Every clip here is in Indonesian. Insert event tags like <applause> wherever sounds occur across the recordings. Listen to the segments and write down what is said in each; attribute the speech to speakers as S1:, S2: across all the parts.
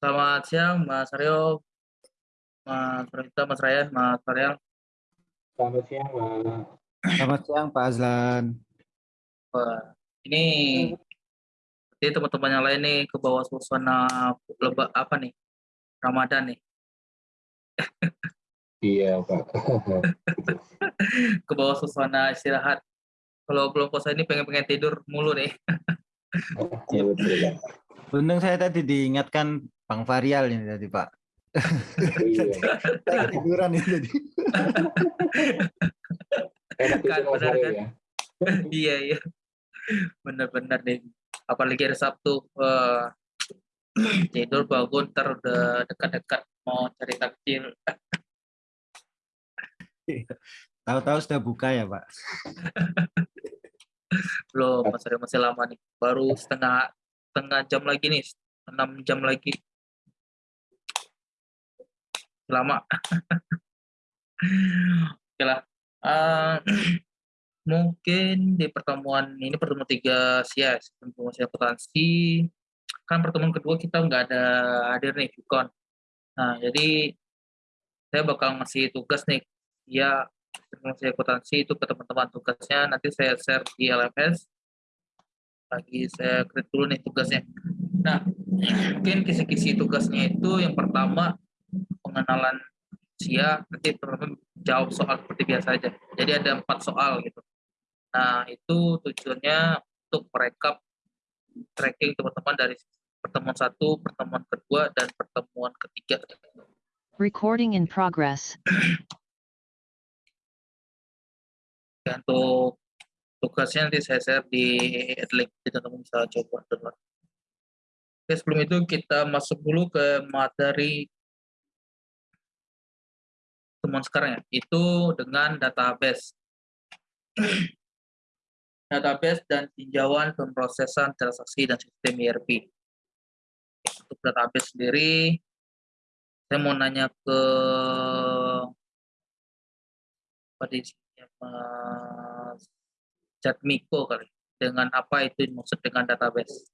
S1: Selamat siang Mas Aryo, Mas Pranita, Mas Ryan, Mas Ariel.
S2: Selamat siang, Pak.
S3: Selamat siang, Pak Azlan.
S1: Wah, ini jadi teman-teman yang lain nih ke bawah suasana leba apa nih? Ramadan nih. <laughs>
S2: Iya, Pak. <laughs>
S1: ke bawah suasana istirahat. Kalau belum puasa ini pengen-pengen tidur mulu nih. <laughs>
S2: Iya.
S3: Untung saya tadi diingatkan Bang Varial ini tadi, Pak.
S2: Iya.
S3: Saya ketiduran ini tadi.
S2: Enak itu
S1: Kan, benar kan?
S2: ya.
S1: iya iya. Bener-bener deh. Apalagi hari Sabtu. Wah. tidur bangun udah dekat-dekat mau cari takjil.
S3: Tahu-tahu sudah buka ya, Pak.
S1: Belum, Mas Aryo masih lama nih. Baru setengah setengah jam lagi nih. enam jam lagi. Lama. <laughs> Oke lah. Eh, mungkin di pertemuan ini pertemuan tiga SIAS, pertemuan SIAS kan pertemuan kedua kita nggak ada hadir nih, Vicon. Nah, jadi saya bakal ngasih tugas nih, ya pertemuan SIAS itu ke teman-teman tugasnya, nanti saya share di LMS, lagi saya create dulu nih tugasnya. Nah, mungkin kisi-kisi tugasnya itu yang pertama pengenalan SIA, nanti teman-teman jawab soal seperti biasa aja. Jadi ada empat soal gitu. Nah, itu tujuannya untuk merekap tracking teman-teman dari pertemuan satu, pertemuan kedua, dan pertemuan ketiga.
S4: Recording in progress.
S1: Ya, untuk tugasnya nanti saya share di link, jadi teman-teman bisa coba dulu. Oke, sebelum itu kita masuk dulu ke materi temuan sekarang ya, itu dengan database. <clears throat> database dan tinjauan pemrosesan transaksi dan sistem ERP. Untuk database sendiri, saya mau nanya ke di sini, Mas Jatmiko kali, dengan apa itu maksud dengan database?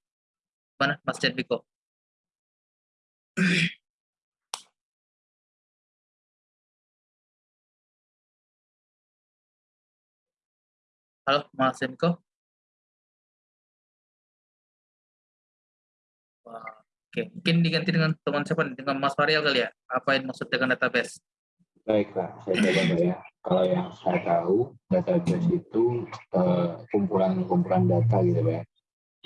S1: Mana Mas Jatmiko? Halo, Mas? Wah, Oke, mungkin diganti dengan teman siapa nih? Dengan Mas Varial kali ya? Apa yang maksud dengan database?
S2: Baik, Pak. Saya coba, ya. Kalau yang saya tahu, database itu eh, kumpulan-kumpulan data gitu, Pak ya.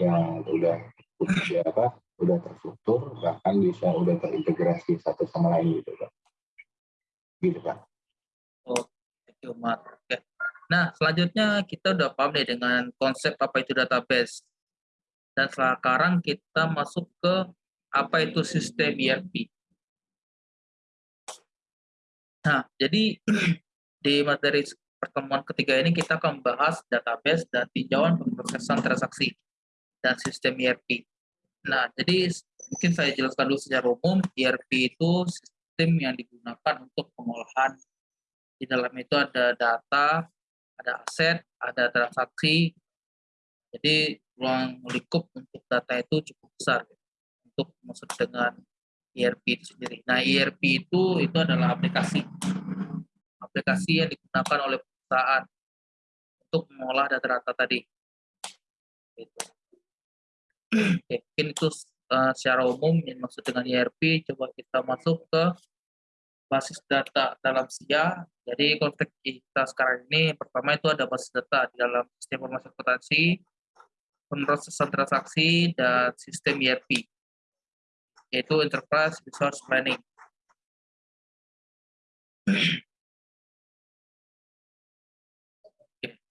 S2: Yang udah udah apa? Udah terstruktur, bahkan bisa udah terintegrasi satu sama lain gitu, Pak. Gitu, Pak.
S1: Oh, thank you, Mat. Oke. Nah, selanjutnya kita udah paham nih dengan konsep apa itu database. Dan sekarang kita masuk ke apa itu sistem ERP. Nah, jadi <clears throat> di materi pertemuan ketiga ini kita akan membahas database dan tinjauan pemrosesan transaksi dan sistem ERP. Nah, jadi mungkin saya jelaskan dulu secara umum, ERP itu sistem yang digunakan untuk pengolahan di dalam itu ada data, ada aset, ada transaksi. Jadi ruang lingkup untuk data itu cukup besar untuk maksud dengan ERP itu sendiri. Nah, ERP itu itu adalah aplikasi. Aplikasi yang digunakan oleh perusahaan untuk mengolah data-data tadi. Gitu. Oke, mungkin itu uh, secara umum yang maksud dengan ERP. Coba kita masuk ke basis data dalam SIA. Jadi konteks kita sekarang ini pertama itu ada basis data di dalam sistem informasi akuntansi, pemrosesan transaksi, dan sistem ERP, yaitu Enterprise Resource Planning.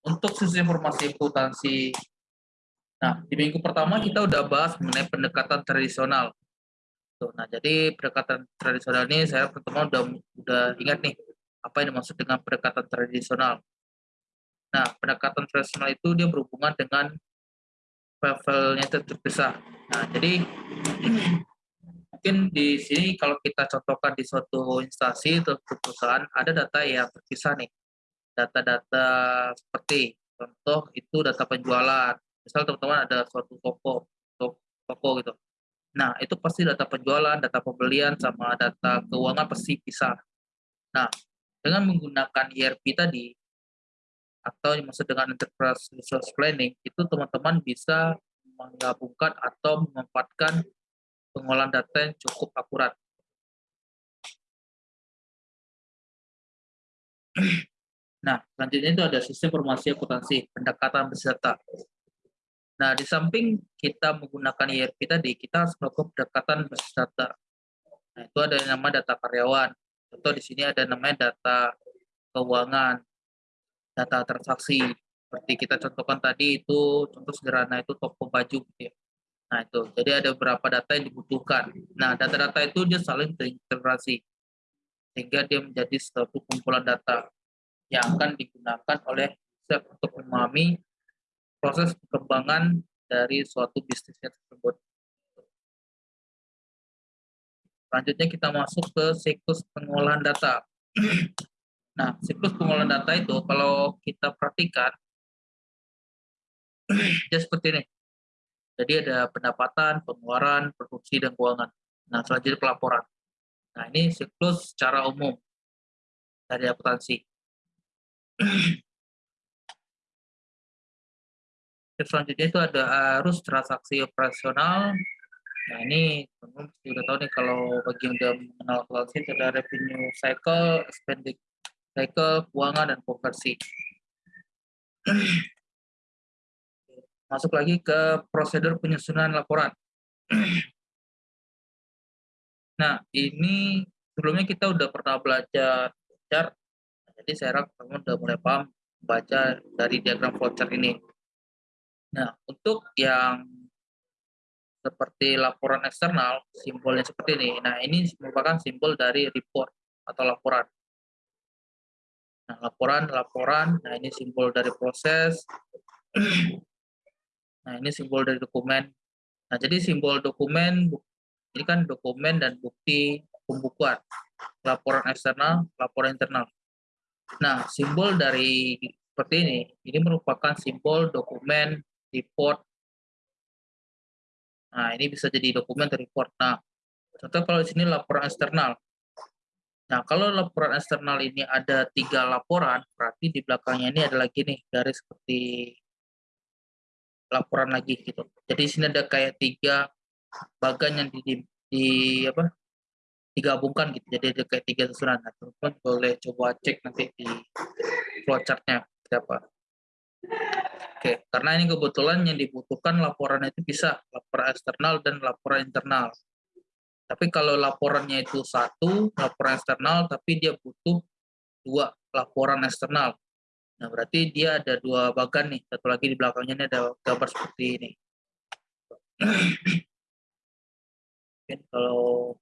S1: Untuk sistem informasi akuntansi, nah di minggu pertama kita udah bahas mengenai pendekatan tradisional. Tuh, nah, jadi pendekatan tradisional ini saya pertama udah udah ingat nih apa yang dimaksud dengan pendekatan tradisional. Nah, pendekatan tradisional itu dia berhubungan dengan levelnya terpisah. Nah, jadi <clears throat> mungkin di sini kalau kita contohkan di suatu instansi atau perusahaan ada data yang terpisah nih. Data-data seperti contoh itu data penjualan. Misal teman-teman ada suatu toko, toko gitu Nah, itu pasti data penjualan, data pembelian, sama data keuangan pasti bisa. Nah, dengan menggunakan ERP tadi, atau yang maksud dengan Enterprise Resource Planning, itu teman-teman bisa menggabungkan atau memanfaatkan pengolahan data yang cukup akurat. <clears throat> Nah, selanjutnya itu ada sistem informasi akuntansi, pendekatan beserta. Nah, di samping kita menggunakan ERP tadi, kita harus melakukan pendekatan basis data. Nah, itu ada yang nama data karyawan. Contoh di sini ada namanya data keuangan, data transaksi. Seperti kita contohkan tadi itu, contoh sederhana itu toko baju. Gitu ya. Nah, itu. Jadi ada beberapa data yang dibutuhkan. Nah, data-data itu dia saling terintegrasi. Sehingga dia menjadi suatu kumpulan data yang akan digunakan oleh untuk memahami proses perkembangan dari suatu bisnisnya tersebut. Selanjutnya kita masuk ke siklus pengolahan data. Nah, siklus pengolahan data itu kalau kita perhatikan, dia seperti ini. Jadi ada pendapatan, pengeluaran, produksi, dan keuangan. Nah, selanjutnya pelaporan. Nah, ini siklus secara umum dari akuntansi. Selanjutnya itu ada arus transaksi operasional. Nah ini teman sudah tahu nih kalau bagi yang sudah mengenal itu ada revenue cycle, spending cycle, keuangan dan konversi. <clears throat> Masuk lagi ke prosedur penyusunan laporan. <clears throat> Nah ini sebelumnya kita udah pernah belajar chart, jadi saya harap teman udah mulai paham baca dari diagram flowchart ini. Nah, untuk yang seperti laporan eksternal, simbolnya seperti ini. Nah, ini merupakan simbol dari report atau laporan. Nah, laporan, laporan, nah ini simbol dari proses. <clears throat> Nah, ini simbol dari dokumen. Nah, jadi simbol dokumen, ini kan dokumen dan bukti pembukuan. Laporan eksternal, laporan internal. Nah, simbol dari seperti ini, ini merupakan simbol dokumen report. Nah, ini bisa jadi dokumen report. Nah, contoh kalau di sini laporan eksternal. Nah, kalau laporan eksternal ini ada tiga laporan, berarti di belakangnya ini ada lagi nih garis seperti laporan lagi gitu. Jadi di sini ada kayak tiga bagan yang di, di, di apa digabungkan gitu. Jadi ada kayak tiga susunan. Nah, teman-teman boleh coba cek nanti di flowchartnya siapa. Oke, karena ini kebetulan yang dibutuhkan laporan itu bisa laporan eksternal dan laporan internal. Tapi kalau laporannya itu satu, laporan eksternal, tapi dia butuh dua laporan eksternal. Nah, berarti dia ada dua bagan nih. Satu lagi di belakangnya ini ada gambar seperti ini. <clears throat> Mungkin kalau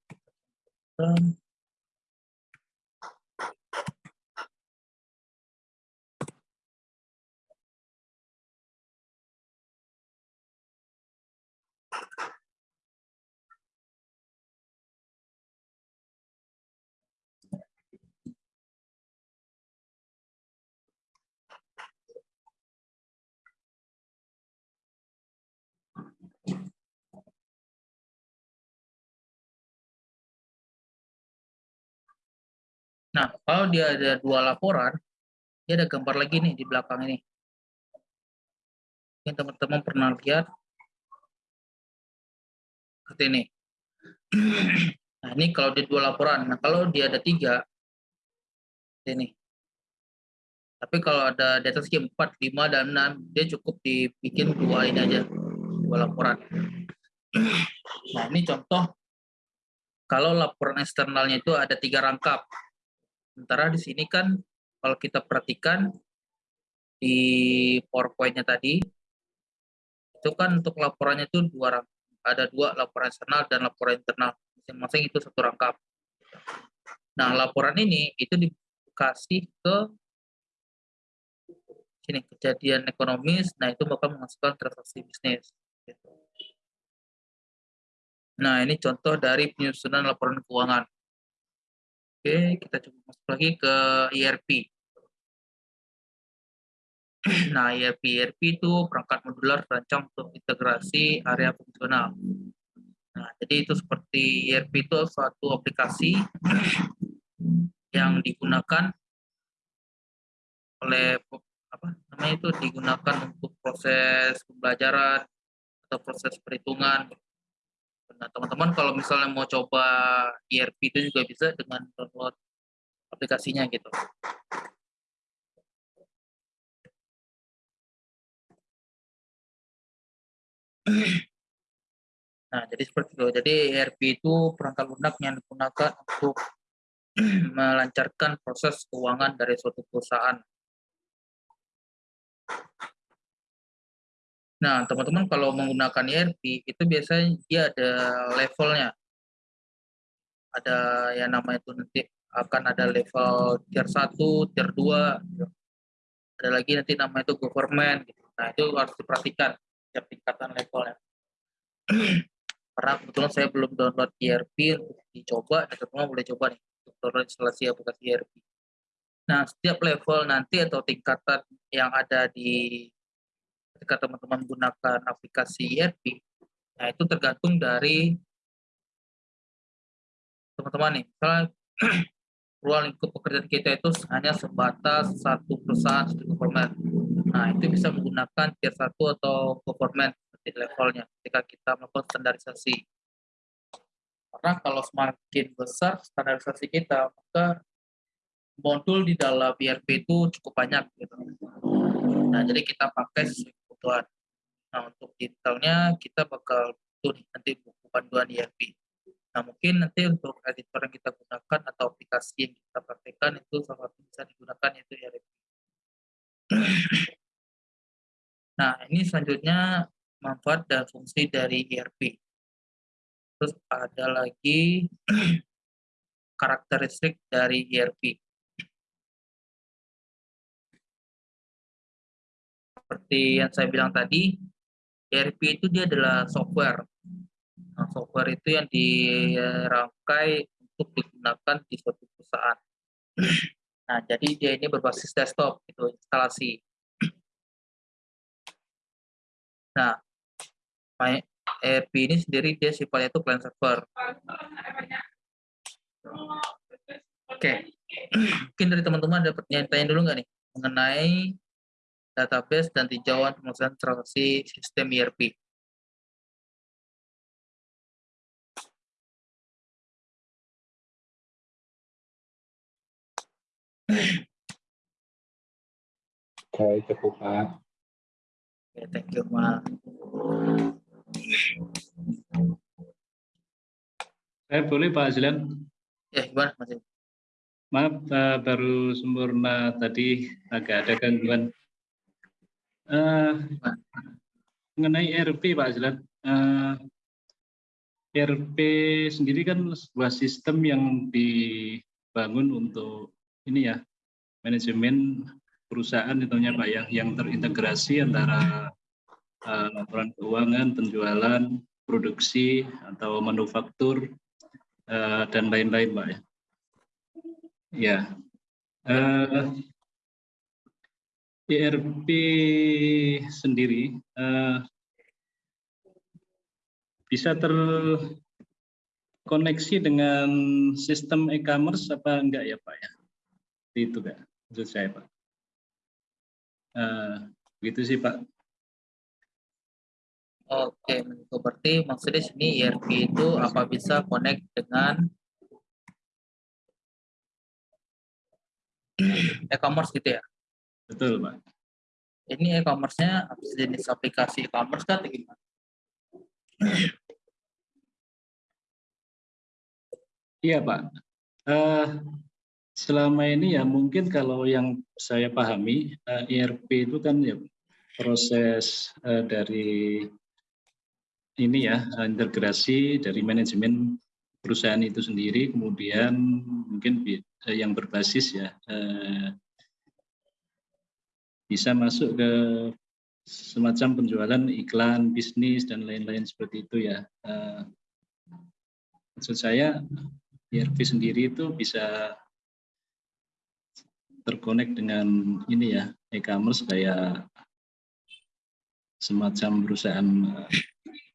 S1: Nah, kalau dia ada dua laporan, dia ada gambar lagi nih di belakang ini. Mungkin teman-teman pernah lihat seperti ini. <clears throat> Nah, ini kalau dia dua laporan. Nah, kalau dia ada tiga, ini. Tapi kalau ada di atas 4, 5, dan 6, dia cukup dibikin dua ini aja, dua laporan. <clears throat> Nah, ini contoh kalau laporan eksternalnya itu ada tiga rangkap. Sementara di sini kan kalau kita perhatikan di PowerPoint-nya tadi, itu kan untuk laporannya itu dua ada dua laporan eksternal dan laporan internal. Masing-masing itu satu rangkap. Nah, laporan ini itu dikasih ke sini kejadian ekonomis, nah itu bakal menghasilkan transaksi bisnis. Nah, ini contoh dari penyusunan laporan keuangan. Oke, kita coba masuk lagi ke ERP. Nah, ERP ERP itu perangkat modular terancang untuk integrasi area fungsional. Nah, jadi itu seperti ERP itu suatu aplikasi yang digunakan oleh apa namanya itu digunakan untuk proses pembelajaran atau proses perhitungan. Nah, teman-teman kalau misalnya mau coba ERP itu juga bisa dengan download aplikasinya gitu. Nah, jadi seperti itu. Jadi ERP itu perangkat lunak yang digunakan untuk melancarkan proses keuangan dari suatu perusahaan. Nah, teman-teman kalau menggunakan ERP itu biasanya dia ada levelnya. Ada yang namanya itu nanti akan ada level tier 1, tier 2. Gitu. Ada lagi nanti namanya itu government. Gitu. Nah, itu harus diperhatikan setiap tingkatan levelnya. <clears throat> Karena kebetulan saya belum download ERP untuk dicoba, dan teman-teman boleh coba nih untuk download instalasi aplikasi ERP. Nah, setiap level nanti atau tingkatan yang ada di ketika teman-teman menggunakan aplikasi ERP, nah itu tergantung dari teman-teman nih. Misalnya <clears throat> ruang lingkup pekerjaan kita itu hanya sebatas satu perusahaan satu government. Nah, itu bisa menggunakan tier 1 atau government seperti levelnya ketika kita melakukan standarisasi. Karena kalau semakin besar standarisasi kita, maka modul di dalam ERP itu cukup banyak gitu. Nah, jadi kita pakai kebutuhan. Nah, untuk detailnya kita bakal butuh nanti buku panduan ERP. Nah, mungkin nanti untuk editor yang kita gunakan atau aplikasi yang kita praktekkan itu satu bisa digunakan yaitu ERP. Nah, ini selanjutnya manfaat dan fungsi dari ERP. Terus ada lagi <clears throat> karakteristik dari ERP. Seperti yang saya bilang tadi, ERP itu dia adalah software. Nah, software itu yang dirangkai untuk digunakan di suatu perusahaan. Nah, jadi dia ini berbasis desktop, itu instalasi. Nah, ERP ini sendiri dia sifatnya itu client server. Oke, mungkin dari teman-teman ada pertanyaan dulu nggak nih mengenai database dan tinjauan pemrosesan transaksi sistem ERP.
S2: Oke, cukup Pak.
S1: Oke, thank you, Pak.
S5: Saya boleh Pak Azlan?
S1: Ya, gimana Mas?
S5: Maaf, uh, baru sempurna tadi agak ada gangguan. Uh, mengenai ERP Pak Azlan, uh, ERP sendiri kan sebuah sistem yang dibangun untuk ini ya manajemen perusahaan tentunya Pak ya yang terintegrasi antara uh, laporan keuangan, penjualan, produksi atau manufaktur uh, dan lain-lain Pak ya. Ya. Uh, ERP sendiri uh, bisa terkoneksi dengan sistem e-commerce apa enggak ya Pak ya? Itu Pak, maksud saya Pak. Uh, gitu sih Pak.
S1: Oke, berarti maksudnya sini ERP itu apa bisa connect dengan e-commerce gitu ya?
S5: Betul, Pak.
S1: Ini e-commerce-nya jenis aplikasi e-commerce kan atau gimana?
S5: Iya, Pak. Uh, selama ini ya mungkin kalau yang saya pahami uh, ERP itu kan ya proses uh, dari ini ya integrasi dari manajemen perusahaan itu sendiri kemudian mungkin yang berbasis ya bisa masuk ke semacam penjualan iklan bisnis dan lain-lain seperti itu ya uh, maksud saya ERP sendiri itu bisa terkonek dengan ini ya e-commerce kayak semacam perusahaan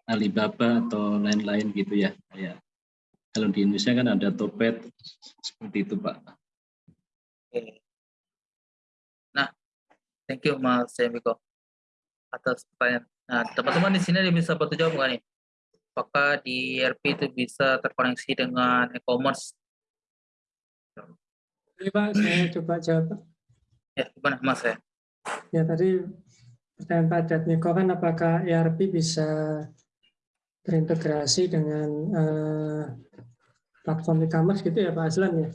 S5: Alibaba atau lain-lain gitu ya. Ya. Kalau di Indonesia kan ada Topet seperti itu Pak.
S1: Thank you Mas Semiko atas pertanyaan. Nah, teman-teman di sini ada bisa bantu jawab nggak nih? Apakah di ERP itu bisa terkoneksi dengan e-commerce?
S6: Ini Pak, saya coba jawab.
S1: Ya, gimana Mas ya?
S6: Ya tadi pertanyaan Pak Jatmiko kan apakah ERP bisa terintegrasi dengan eh, platform e-commerce gitu ya Pak Aslan ya?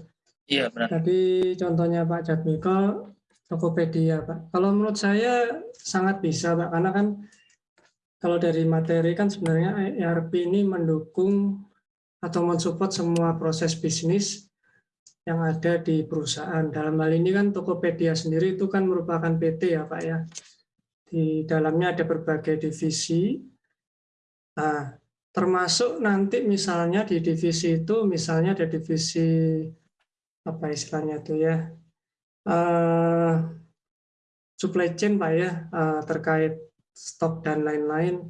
S1: Iya, benar.
S6: Tadi contohnya Pak Jatmiko, Tokopedia Pak. Kalau menurut saya sangat bisa Pak, karena kan kalau dari materi kan sebenarnya ERP ini mendukung atau mensupport semua proses bisnis yang ada di perusahaan. Dalam hal ini kan Tokopedia sendiri itu kan merupakan PT ya Pak ya. Di dalamnya ada berbagai divisi. Nah, termasuk nanti misalnya di divisi itu misalnya ada divisi apa istilahnya itu ya uh, supply chain pak ya uh, terkait stok dan lain-lain.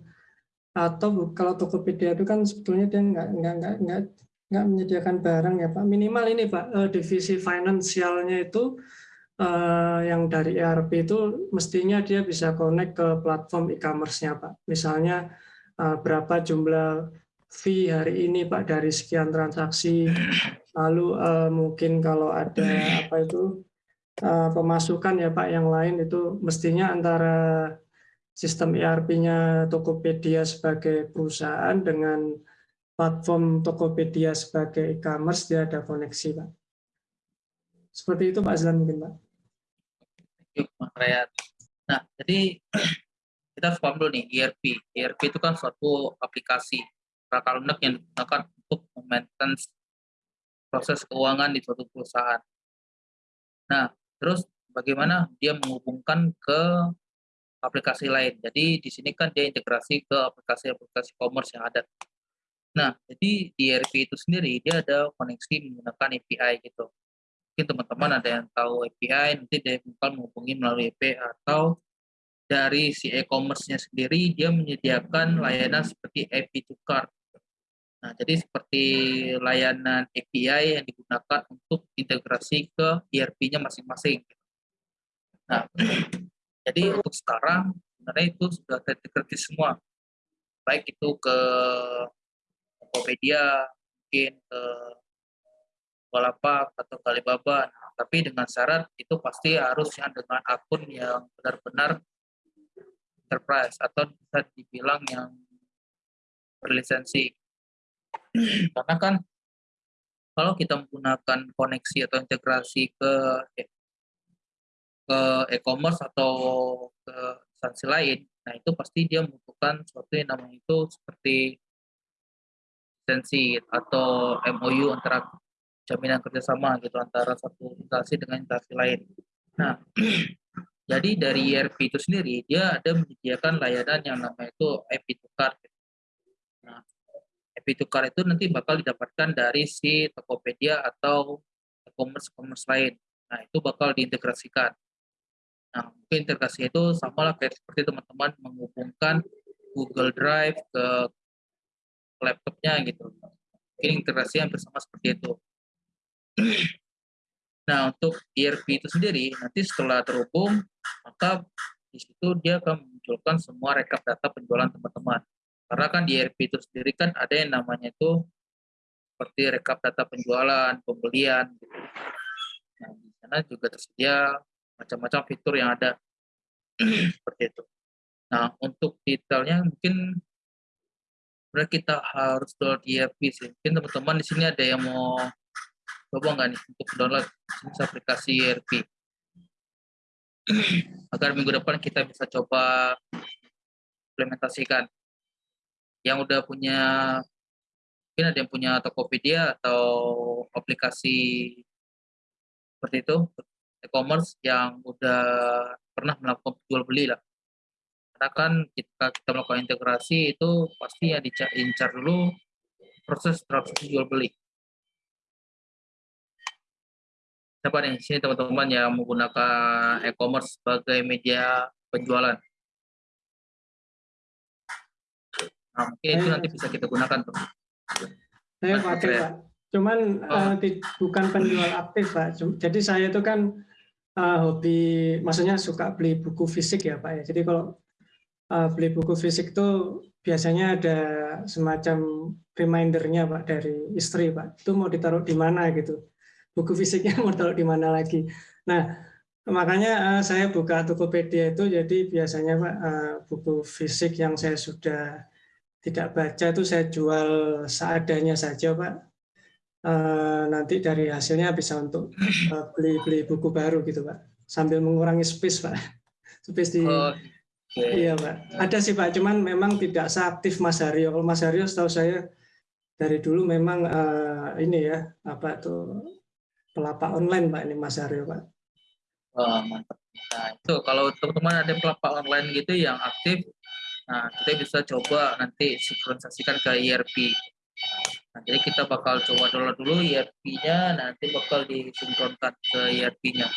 S6: Atau kalau Tokopedia itu kan sebetulnya dia nggak nggak nggak nggak nggak menyediakan barang ya pak. Minimal ini pak uh, divisi finansialnya itu uh, yang dari ERP itu mestinya dia bisa connect ke platform e-commerce-nya pak. Misalnya uh, berapa jumlah fee hari ini pak dari sekian transaksi. Lalu uh, mungkin kalau ada apa itu pemasukan ya pak yang lain itu mestinya antara sistem ERP-nya Tokopedia sebagai perusahaan dengan platform Tokopedia sebagai e-commerce dia ada koneksi, Pak. Seperti itu Pak Azlan mungkin, Pak.
S1: Nah, jadi <clears throat> kita harus paham dulu nih, ERP. ERP itu kan suatu aplikasi rangka lunak yang digunakan untuk maintenance proses keuangan di suatu perusahaan. Nah, terus bagaimana dia menghubungkan ke aplikasi lain. Jadi di sini kan dia integrasi ke aplikasi-aplikasi commerce yang ada. Nah, jadi di ERP itu sendiri dia ada koneksi menggunakan API gitu. Mungkin teman-teman ada yang tahu API, nanti dia bakal menghubungi melalui API atau dari si e-commerce-nya sendiri dia menyediakan layanan seperti API to cart. Nah, jadi seperti layanan API yang digunakan untuk integrasi ke ERP-nya masing-masing. Nah, jadi untuk sekarang sebenarnya itu sudah terintegrasi semua, baik itu ke Tokopedia, mungkin ke Bukalapak atau ke Alibaba. Nah, tapi dengan syarat itu pasti harus yang dengan akun yang benar-benar enterprise atau bisa dibilang yang berlisensi. Karena kan kalau kita menggunakan koneksi atau integrasi ke ke e-commerce atau ke instansi lain, nah itu pasti dia membutuhkan sesuatu yang namanya itu seperti lisensi atau MOU antara jaminan kerjasama gitu antara satu instansi dengan instansi lain. Nah, <clears throat> jadi dari ERP itu sendiri dia ada menyediakan layanan yang namanya itu IP tukar. Nah, Tukar itu nanti bakal didapatkan dari si Tokopedia atau e-commerce commerce lain. Nah, itu bakal diintegrasikan. Nah, mungkin integrasi itu sama lah kayak seperti teman-teman menghubungkan Google Drive ke laptopnya gitu. Mungkin integrasi yang bersama seperti itu. Nah, untuk ERP itu sendiri, nanti setelah terhubung, maka di situ dia akan memunculkan semua rekap data penjualan teman-teman. Karena kan di ERP itu sendiri kan ada yang namanya itu seperti rekap data penjualan, pembelian, gitu. Nah, di sana juga tersedia macam-macam fitur yang ada <clears throat> seperti itu. Nah, untuk detailnya mungkin kita harus download ERP sih. Mungkin teman-teman di sini ada yang mau coba nggak nih untuk download aplikasi ERP <clears throat> agar minggu depan kita bisa coba implementasikan. Yang udah punya mungkin ada yang punya Tokopedia atau aplikasi seperti itu e-commerce yang udah pernah melakukan jual beli lah. Karena kan kita kita melakukan integrasi itu pasti yang diincar dulu proses transaksi jual beli. Siapa nih sini teman-teman yang menggunakan e-commerce sebagai media penjualan? Mungkin itu nanti bisa kita gunakan tuh.
S6: Saya pakai. Pak. Cuman
S1: Oh.
S6: ti- bukan penjual aktif Pak. Jadi saya itu kan eh, hobi, maksudnya suka beli buku fisik ya Pak ya. Jadi kalau eh, beli buku fisik itu biasanya ada semacam remindernya Pak dari istri Pak. Itu mau ditaruh di mana gitu. Buku fisiknya <laughs> mau taruh di mana lagi. Nah makanya eh, saya buka Tokopedia itu jadi biasanya Pak eh, buku fisik yang saya sudah tidak baca itu saya jual seadanya saja Pak. Eh, nanti dari hasilnya bisa untuk eh, beli-beli buku baru gitu Pak. Sambil mengurangi space Pak. <laughs> Space di
S1: Oh.
S6: Iya Pak. Ada sih Pak, cuman memang tidak seaktif Mas Haryo. Kalau Mas Haryo setahu saya dari dulu memang eh, ini ya apa tuh pelapak online Pak ini Mas Haryo Pak.
S1: Wah, mantap. Nah, itu kalau teman-teman ada pelapak online gitu yang aktif, nah kita bisa coba nanti sinkronisasikan ke ERP. Nah, jadi kita bakal coba download dulu ERP-nya, nanti bakal disinkronkan ke ERP-nya.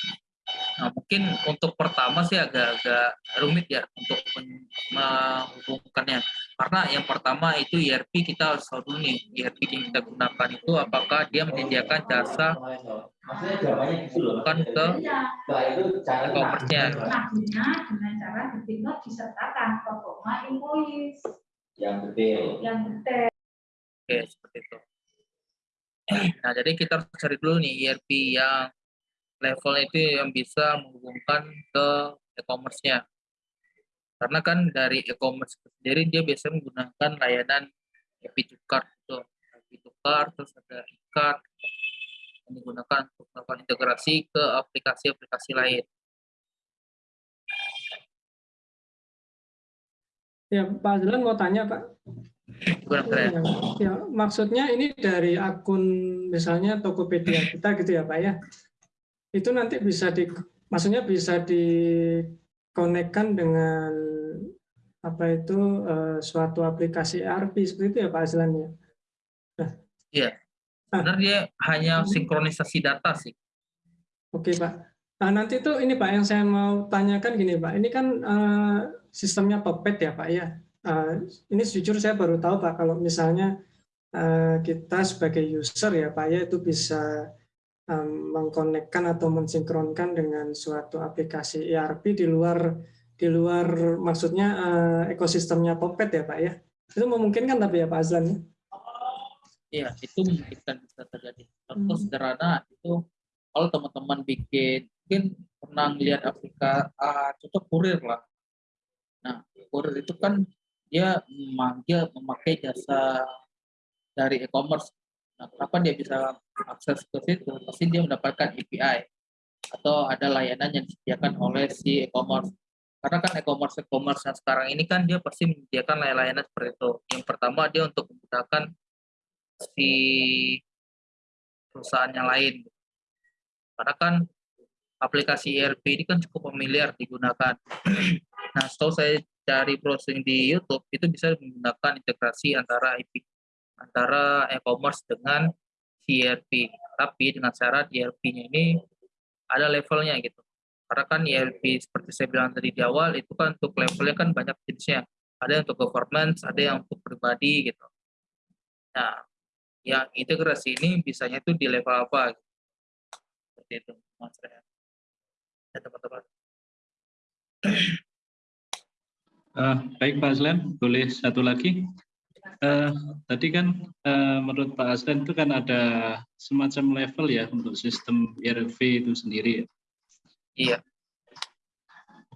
S1: Nah, mungkin untuk pertama sih agak-agak rumit ya untuk men- menghubungkannya. Karena yang pertama itu ERP kita harus tahu dulu nih, ERP yang kita gunakan itu apakah dia menyediakan jasa bukan ke e-commerce-nya.
S7: Dengan cara dipilot disertakan performa invoice
S2: yang detail.
S7: yang detail.
S1: Oke, seperti itu. Nah, jadi kita harus cari dulu nih ERP yang levelnya itu yang bisa menghubungkan ke e-commerce-nya. Karena kan dari e-commerce sendiri dia biasanya menggunakan layanan happy to cart itu. Happy to cart, terus ada e-cart yang digunakan untuk melakukan integrasi ke aplikasi-aplikasi lain.
S6: Ya Pak Azlan mau tanya Pak. Ya, ya, maksudnya ini dari akun misalnya Tokopedia kita gitu ya Pak ya. Itu nanti bisa di maksudnya bisa dikonekkan dengan apa itu eh, suatu aplikasi ERP seperti itu ya Pak Azlan ya.
S1: Sebenarnya dia hanya sinkronisasi data sih.
S6: Oke Pak. Nah, nanti itu ini Pak yang saya mau tanyakan gini Pak. Ini kan eh, sistemnya Puppet ya Pak ya. Eh, ini jujur saya baru tahu Pak kalau misalnya eh, kita sebagai user ya Pak ya itu bisa em, mengkonekkan atau mensinkronkan dengan suatu aplikasi ERP di luar di luar maksudnya eh, ekosistemnya Puppet ya Pak ya. Itu memungkinkan tapi ya Pak Azlan ya?
S1: Iya, itu memungkinkan bisa terjadi. Contoh
S6: Hmm.
S1: sederhana itu kalau teman-teman bikin mungkin pernah lihat aplikasi ah, contoh kurir lah. Nah, kurir itu kan dia memanggil memakai jasa dari e-commerce. Nah, kenapa dia bisa akses ke situ? Pasti dia mendapatkan API atau ada layanan yang disediakan oleh si e-commerce. Karena kan e-commerce e-commerce yang sekarang ini kan dia pasti menyediakan layanan seperti itu. Yang pertama dia untuk menggunakan si perusahaan yang lain. Karena kan aplikasi ERP ini kan cukup familiar digunakan. nah, setelah saya cari browsing di YouTube itu bisa menggunakan integrasi antara IP antara e-commerce dengan ERP. Tapi dengan syarat ERP-nya ini ada levelnya gitu. Karena kan ERP seperti saya bilang tadi di awal itu kan untuk levelnya kan banyak jenisnya. Ada yang untuk governance, ada yang untuk pribadi gitu. Nah, yang integrasi ini bisanya itu di level apa? Seperti itu, Mas Rehan. Ya, teman-teman.
S5: Eh, baik Pak Aslan, boleh satu lagi. Eh, tadi kan eh, menurut Pak Aslan itu kan ada semacam level ya untuk sistem ERP itu sendiri.
S1: Iya,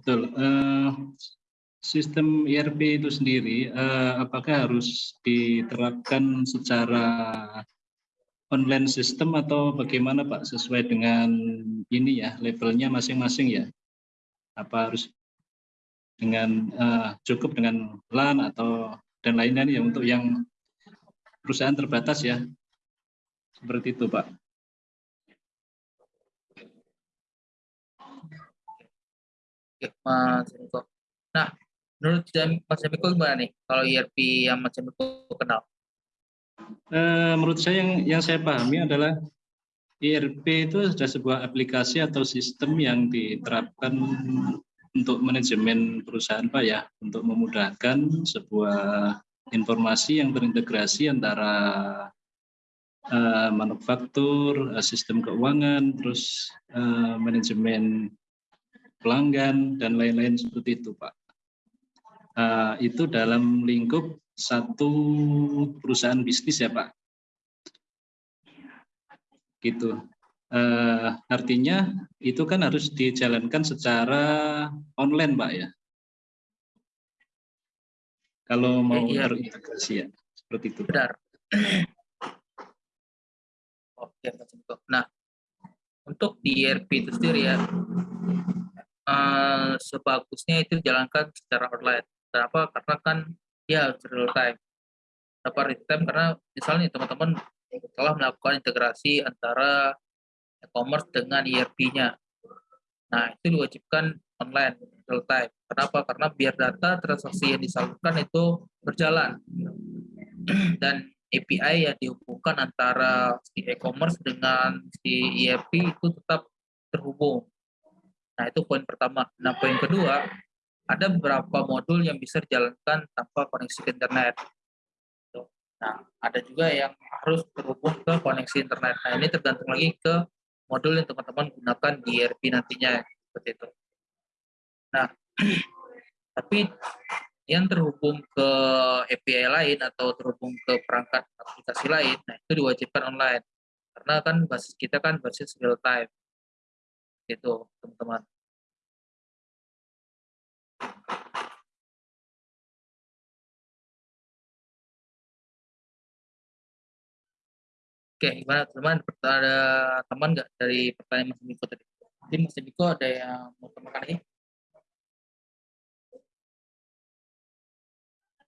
S5: Betul. Eh, sistem ERP itu sendiri, eh, apakah harus diterapkan secara online system atau bagaimana Pak sesuai dengan ini ya levelnya masing-masing ya? Apa harus dengan eh, cukup dengan LAN atau dan lain-lain ya untuk yang perusahaan terbatas ya? Seperti itu Pak.
S1: Oke, Mas Miko. Nah, menurut Mas Miko gimana nih kalau ERP yang Mas Miko kenal?
S5: Eh, menurut saya yang yang saya pahami adalah ERP itu sudah sebuah aplikasi atau sistem yang diterapkan untuk manajemen perusahaan Pak ya, untuk memudahkan sebuah informasi yang terintegrasi antara uh, manufaktur, uh, sistem keuangan, terus uh, manajemen pelanggan dan lain-lain seperti itu, Pak. Uh, itu dalam lingkup satu perusahaan bisnis ya, Pak. Gitu. Uh, artinya itu kan harus dijalankan secara online, Pak ya. Kalau mau
S1: iya.
S5: terintegrasi ya, seperti itu.
S1: Benar. Oke, Nah, untuk di ERP itu sendiri ya, uh, sebagusnya itu dijalankan secara online. Kenapa? Karena kan ya real time. Kenapa real time? Karena misalnya teman-teman telah melakukan integrasi antara e-commerce dengan ERP-nya. Nah, itu diwajibkan online real time. Kenapa? Karena biar data transaksi yang disalurkan itu berjalan. <clears throat> Dan API yang dihubungkan antara si e-commerce dengan si ERP itu tetap terhubung. Nah, itu poin pertama. Nah, poin kedua, ada beberapa modul yang bisa dijalankan tanpa koneksi ke internet. Nah, ada juga yang harus terhubung ke koneksi internet. Nah, ini tergantung lagi ke modul yang teman-teman gunakan di ERP nantinya, seperti itu. Nah, <clears throat> tapi yang terhubung ke API lain atau terhubung ke perangkat aplikasi lain, nah itu diwajibkan online. Karena kan basis kita kan basis real time. Gitu, teman-teman. Oke, gimana teman? Ada teman nggak dari pertanyaan Mas Miko tadi? Jadi Mas Miko ada yang mau tambahkan lagi?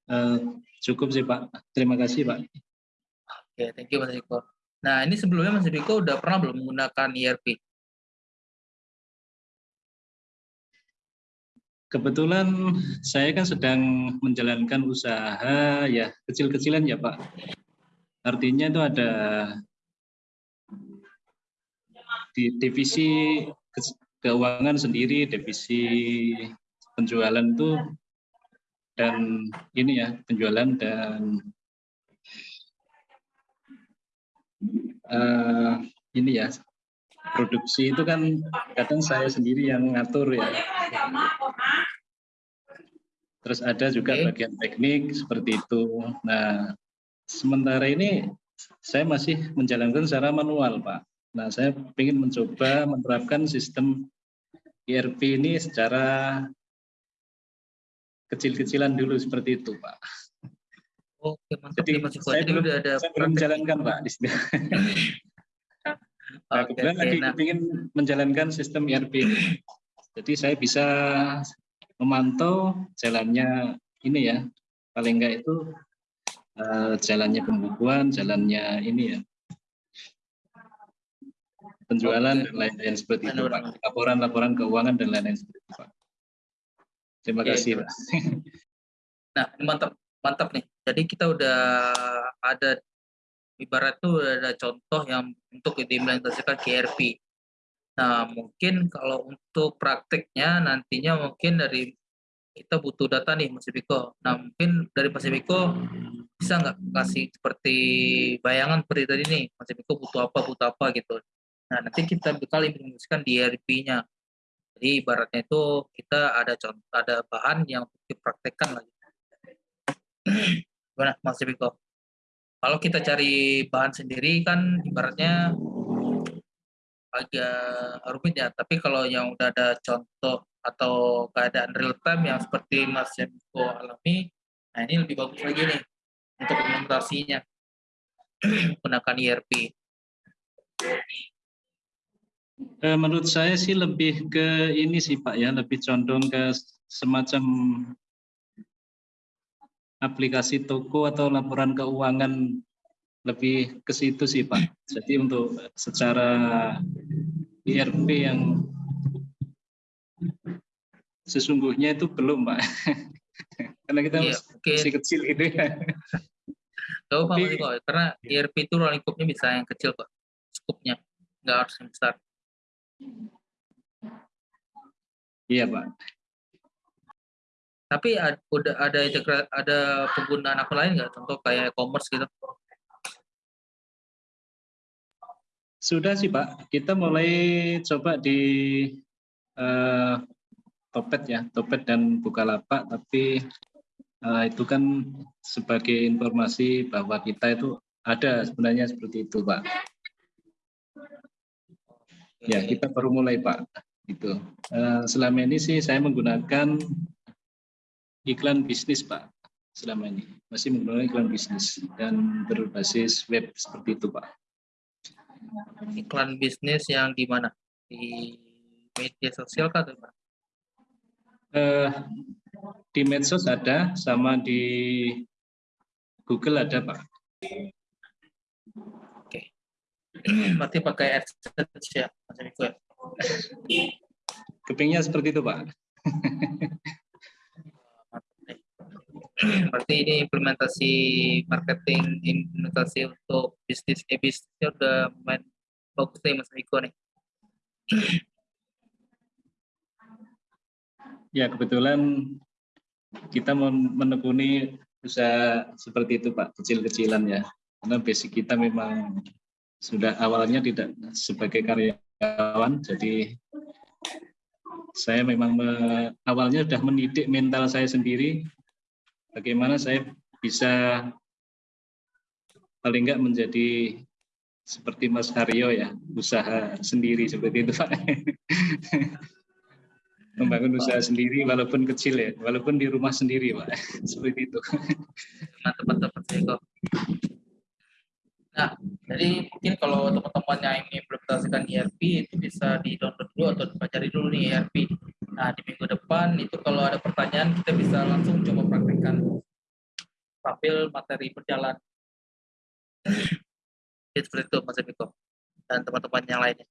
S5: Uh, cukup sih Pak. Terima kasih Pak.
S1: Oke, thank you Mas Miko. Nah, ini sebelumnya Mas Miko udah pernah belum menggunakan ERP?
S5: Kebetulan saya kan sedang menjalankan usaha ya kecil-kecilan ya Pak Artinya itu ada di divisi keuangan sendiri, divisi penjualan itu dan ini ya penjualan dan uh, ini ya produksi itu kan kadang saya sendiri yang ngatur ya. Terus ada juga bagian teknik seperti itu. Nah, sementara ini saya masih menjalankan secara manual, Pak. Nah, saya ingin mencoba menerapkan sistem ERP ini secara kecil-kecilan dulu seperti itu, Pak.
S1: Oke, mantap.
S5: Jadi,
S1: Mas
S5: saya,
S1: Jadi
S5: belum,
S1: udah ada
S5: saya belum menjalankan, Pak, di sini. nah,
S1: Oke,
S5: kebetulan
S1: oke,
S5: lagi
S1: nah.
S5: ingin menjalankan sistem ERP ini. Jadi saya bisa memantau jalannya ini ya, paling enggak itu uh, jalannya pembukuan, jalannya ini ya penjualan dan lain-lain seperti itu Pak. Laporan-laporan keuangan dan lain-lain seperti itu Pak. Terima kasih. Pak. <laughs>
S1: Nah, mantap, mantap nih. Jadi kita udah ada ibarat tuh udah ada contoh yang untuk diimplementasikan ke ERP. Nah, mungkin kalau untuk prakteknya nantinya mungkin dari kita butuh data nih Mas Biko. Nah, mungkin dari Mas Biko bisa nggak kasih seperti bayangan seperti tadi nih, Mas Biko butuh apa, butuh apa gitu. Nah, nanti kita bakal implementasikan di ERP-nya. Jadi ibaratnya itu kita ada contoh, ada bahan yang dipraktekkan lagi. Gimana Mas Biko? Kalau kita cari bahan sendiri kan ibaratnya agak rumit ya. Tapi kalau yang udah ada contoh atau keadaan real time yang seperti Mas Biko alami, nah ini lebih bagus lagi nih untuk implementasinya <clears throat> menggunakan ERP.
S5: Eh, menurut saya sih lebih ke ini sih Pak ya, lebih condong ke semacam aplikasi toko atau laporan keuangan lebih ke situ sih Pak. Jadi untuk secara ERP yang sesungguhnya itu belum Pak. <laughs> Karena kita
S1: mungkin
S5: masih kecil gitu ya.
S1: Gak apa
S5: Tapi-
S1: kok, karena ERP itu ruang lingkupnya bisa yang kecil kok, skupnya, nggak harus yang besar.
S5: Iya Pak.
S1: Tapi ada integra- ada penggunaan akun lain nggak? Contoh kayak e-commerce gitu.
S5: Sudah sih Pak, kita mulai coba di eh, Topet ya, Topet dan Bukalapak, tapi eh, itu kan sebagai informasi bahwa kita itu ada sebenarnya seperti itu Pak. Ya, kita baru mulai Pak. Itu. Eh, selama ini sih saya menggunakan iklan bisnis Pak. Selama ini masih menggunakan iklan bisnis dan berbasis web seperti itu Pak.
S1: Iklan bisnis yang di mana? Di media sosial kah atau gimana?
S5: Eh, di medsos ada, sama di Google ada Pak. <clears throat>
S1: Berarti pakai AdSense ya?
S5: Kepingnya seperti itu Pak.
S1: Berarti ini implementasi marketing, implementasi untuk bisnis, eh bisnisnya udah main bagus nih Mas Miko nih.
S5: Ya kebetulan kita men- menekuni usaha seperti itu Pak, kecil-kecilan ya. Karena basic kita memang sudah awalnya tidak sebagai karyawan, jadi saya memang me- awalnya sudah mendidik mental saya sendiri, bagaimana saya bisa paling enggak menjadi seperti Mas Haryo ya, usaha sendiri seperti itu Pak. <laughs> Membangun usaha sendiri walaupun kecil ya, walaupun di rumah sendiri Pak, <laughs> seperti itu.
S1: Mas Miko. Nah, jadi mungkin kalau teman-teman yang ingin implementasikan ERP itu bisa di-download dulu atau dipelajari dulu nih ERP. Nah, di minggu depan itu kalau ada pertanyaan kita bisa langsung coba praktekkan sambil materi berjalan. <laughs> Jadi seperti itu Mas Miko dan teman-teman yang lainnya.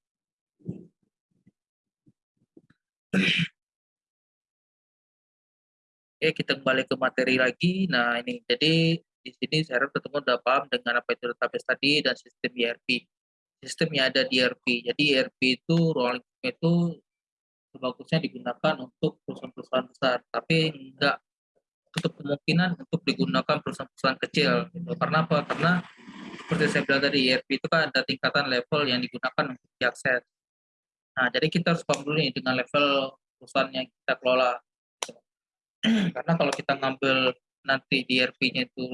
S1: Oke, kita kembali ke materi lagi. Nah, ini jadi di sini saya harap udah paham dengan apa itu database tadi dan sistem ERP. Sistem yang ada di ERP. Jadi ERP itu lingkup itu sebagusnya digunakan untuk perusahaan-perusahaan besar, tapi enggak untuk kemungkinan untuk digunakan perusahaan-perusahaan kecil. Gitu. Karena apa? Karena seperti saya bilang tadi, ERP itu kan ada tingkatan level yang digunakan untuk diakses. Nah, jadi kita harus paham dulu nih dengan level perusahaan yang kita kelola. <clears throat> Karena kalau kita ngambil nanti di ERP-nya itu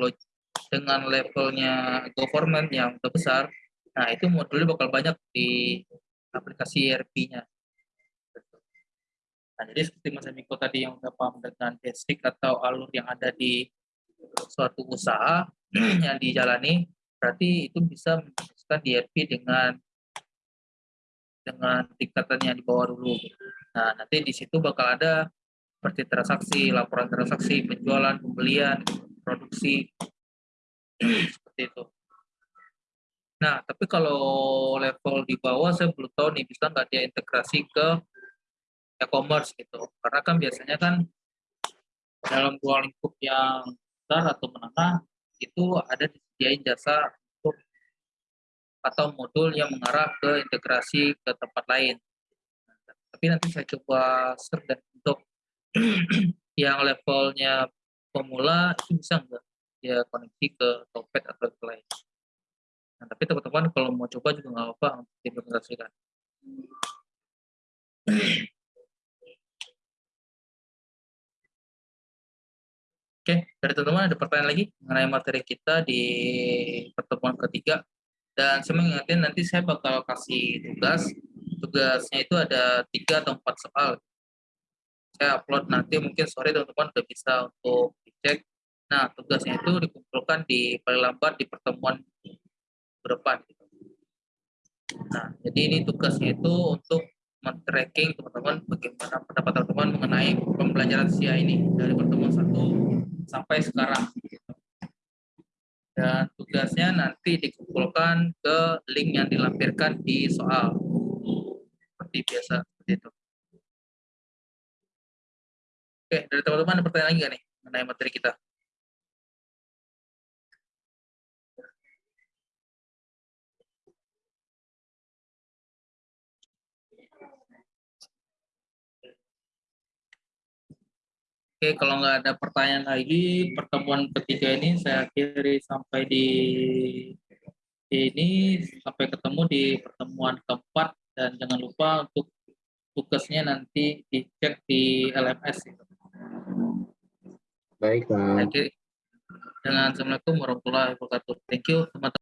S1: dengan levelnya government yang udah besar, nah itu modulnya bakal banyak di aplikasi ERP-nya. Nah, jadi seperti Mas Miko tadi yang udah paham dengan basic atau alur yang ada di suatu usaha <clears throat> yang dijalani, berarti itu bisa menjelaskan di ERP dengan dengan tingkatan yang di bawah dulu. Nah, nanti di situ bakal ada seperti transaksi, laporan transaksi, penjualan, pembelian, produksi, seperti itu. Nah, tapi kalau level di bawah saya belum tahu nih bisa nggak dia integrasi ke e-commerce gitu. Karena kan biasanya kan dalam ruang lingkup yang besar atau menengah itu ada disediain jasa untuk atau modul yang mengarah ke integrasi ke tempat lain. Tapi nanti saya coba share dan untuk yang levelnya pemula itu bisa nggak ya koneksi ke Topet atau ke lain. Nah, tapi teman-teman kalau mau coba juga nggak apa-apa untuk diimplementasikan. Oke, dari teman-teman ada pertanyaan lagi mengenai materi kita di pertemuan ketiga. Dan saya mengingatkan nanti saya bakal kasih tugas. Tugasnya itu ada tiga atau empat soal. Saya upload nanti mungkin sore teman-teman udah bisa untuk dicek. Nah, tugasnya itu dikumpulkan di paling lambat di pertemuan berdepan. Nah, jadi ini tugasnya itu untuk men-tracking teman-teman bagaimana pendapat teman-teman mengenai pembelajaran SIA ini dari pertemuan satu sampai sekarang. Dan tugasnya nanti dikumpulkan ke link yang dilampirkan di soal. Seperti biasa, seperti. Oke, dari teman-teman ada pertanyaan lagi nggak nih mengenai materi kita? Oke, kalau nggak ada pertanyaan lagi, pertemuan ketiga ini saya akhiri sampai di ini sampai ketemu di pertemuan keempat dan jangan lupa untuk tugasnya nanti dicek di LMS.
S2: Baik, Pak.
S1: Dengan Assalamualaikum warahmatullahi wabarakatuh. Thank you teman-teman.